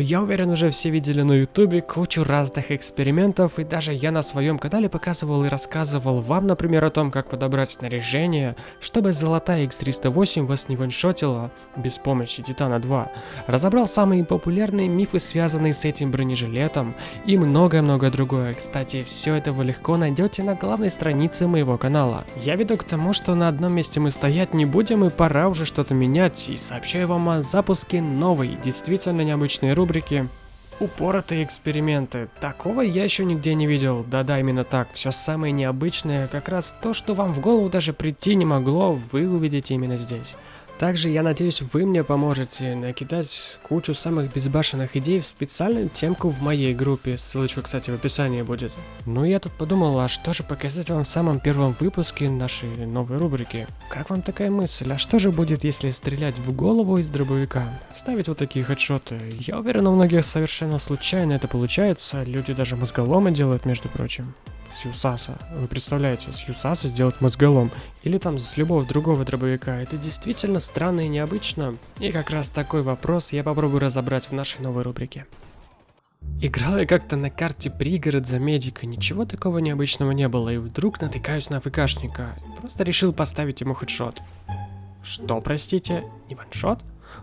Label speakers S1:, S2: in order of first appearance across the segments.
S1: Я уверен, уже все видели на ютубе кучу разных экспериментов, и даже я на своем канале показывал и рассказывал вам, например, о том, как подобрать снаряжение, чтобы золотая X308 вас не ваншотила без помощи Титана 2. Разобрал самые популярные мифы, связанные с этим бронежилетом, и многое-многое другое. Кстати, все это вы легко найдете на главной странице моего канала. Я веду к тому, что на одном месте мы стоять не будем, и пора уже что-то менять, и сообщаю вам о запуске новой, действительно необычной рубрики рубрики Упоротые эксперименты. Такого я еще нигде не видел. Да-да, именно так. Все самое необычное, как раз то, что вам в голову даже прийти не могло, вы увидите именно здесь. Также я надеюсь вы мне поможете накидать кучу самых безбашенных идей в специальную темку в моей группе, ссылочка кстати в описании будет. Ну я тут подумал, а что же показать вам в самом первом выпуске нашей новой рубрики. Как вам такая мысль, а что же будет если стрелять в голову из дробовика? Ставить вот такие хедшоты. Я уверен у многих совершенно случайно это получается, люди даже мозголомы делают между прочим с Юсаса. Вы представляете, с Юсаса сделать мозголом. Или там с любого другого дробовика. Это действительно странно и необычно. И как раз такой вопрос я попробую разобрать в нашей новой рубрике. Играл я как-то на карте пригород за медика, ничего такого необычного не было, и вдруг натыкаюсь на ВКшника. Просто решил поставить ему хедшот. Что, простите, не ваншот?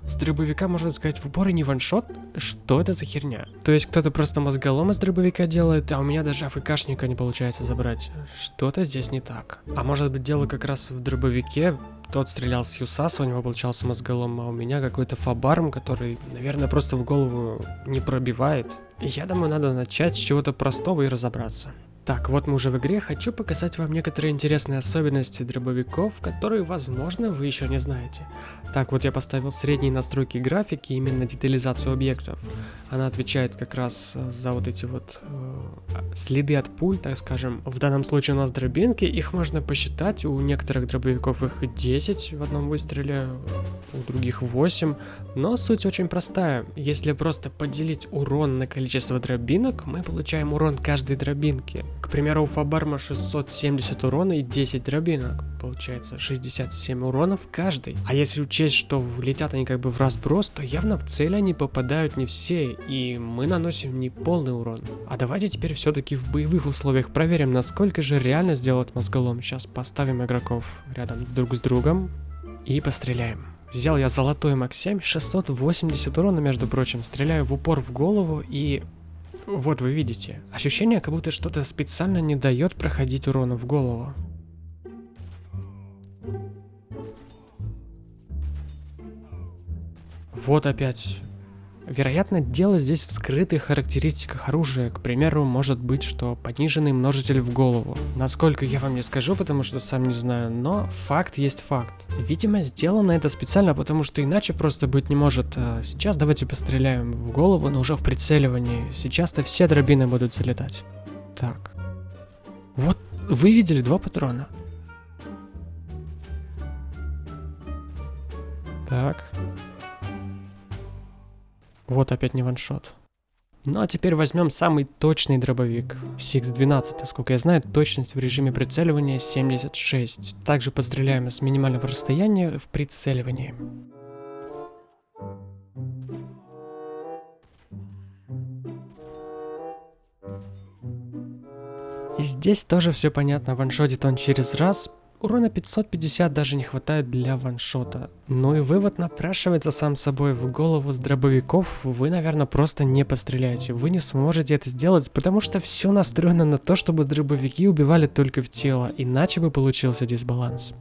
S1: С дробовика, можно сказать, в упор и не ваншот? Что это за херня? То есть кто-то просто мозголом из дробовика делает, а у меня даже АФКшника не получается забрать. Что-то здесь не так. А может быть дело как раз в дробовике? Тот стрелял с Юсаса, у него получался мозголом, а у меня какой-то фабарм, который, наверное, просто в голову не пробивает. Я думаю, надо начать с чего-то простого и разобраться. Так, вот мы уже в игре, хочу показать вам некоторые интересные особенности дробовиков, которые, возможно, вы еще не знаете. Так, вот я поставил средние настройки графики, именно детализацию объектов. Она отвечает как раз э, за вот эти вот э, следы от пуль, так скажем. В данном случае у нас дробинки, их можно посчитать, у некоторых дробовиков их 10 в одном выстреле, у других 8. Но суть очень простая. Если просто поделить урон на количество дробинок, мы получаем урон каждой дробинки. К примеру, у Фабарма 670 урона и 10 дробинок. Получается 67 уронов каждый. А если учесть, что летят они как бы в разброс, то явно в цель они попадают не все, и мы наносим не полный урон. А давайте теперь все-таки в боевых условиях проверим, насколько же реально сделать мозголом. Сейчас поставим игроков рядом друг с другом и постреляем. Взял я золотой МАК-7, 680 урона, между прочим, стреляю в упор в голову и вот вы видите, ощущение, как будто что-то специально не дает проходить урона в голову. Вот опять Вероятно, дело здесь в скрытых характеристиках оружия. К примеру, может быть, что пониженный множитель в голову. Насколько я вам не скажу, потому что сам не знаю, но факт есть факт. Видимо, сделано это специально, потому что иначе просто быть не может. А сейчас давайте постреляем в голову, но уже в прицеливании. Сейчас-то все дробины будут залетать. Так. Вот, вы видели два патрона. Так. Вот опять не ваншот. Ну а теперь возьмем самый точный дробовик. Six-12, сколько я знаю, точность в режиме прицеливания 76. Также постреляем с минимального расстояния в прицеливании. И здесь тоже все понятно, ваншотит он через раз, Урона 550 даже не хватает для ваншота. Ну и вывод напрашивается сам собой. В голову с дробовиков вы, наверное, просто не постреляете. Вы не сможете это сделать, потому что все настроено на то, чтобы дробовики убивали только в тело, иначе бы получился дисбаланс.